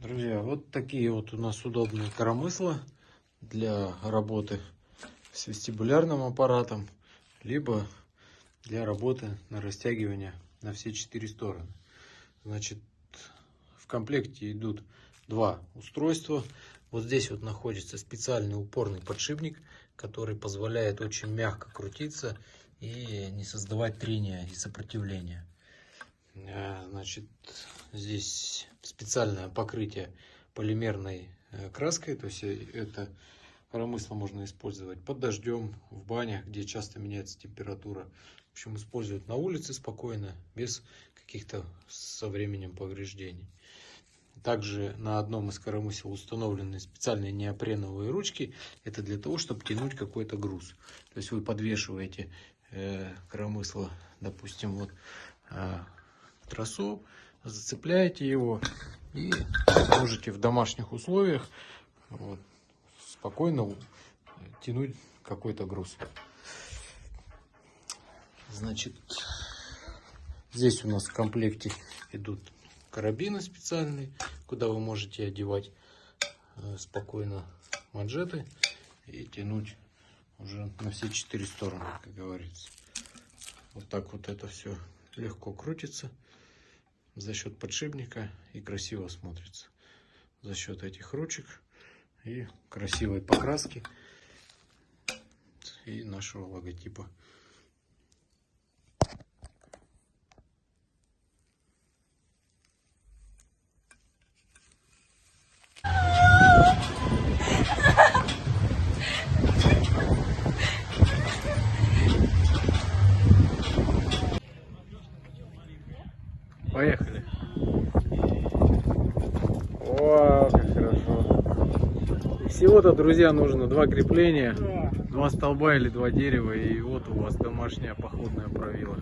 Друзья, вот такие вот у нас удобные коромысла для работы с вестибулярным аппаратом, либо для работы на растягивание на все четыре стороны. Значит, в комплекте идут два устройства. Вот здесь вот находится специальный упорный подшипник, который позволяет очень мягко крутиться и не создавать трения и сопротивления. Э, Значит, здесь специальное покрытие полимерной э, краской, то есть э, это коромысло можно использовать под дождем, в банях, где часто меняется температура. В общем, использовать на улице спокойно, без каких-то со временем повреждений. Также на одном из коромысел установлены специальные неопреновые ручки. Это для того, чтобы тянуть какой-то груз. То есть вы подвешиваете э, коромысло, допустим, вот к тросу, зацепляете его и можете в домашних условиях вот, спокойно тянуть какой-то груз. Значит, здесь у нас в комплекте идут карабины специальные, куда вы можете одевать э, спокойно манжеты и тянуть уже на все четыре стороны, как говорится. Вот так вот это все легко крутится за счет подшипника и красиво смотрится. За счет этих ручек и красивой покраски и нашего логотипа. Поехали. О, как хорошо. Всего-то, друзья, нужно два крепления, два столба или два дерева, и вот у вас домашняя походная правила.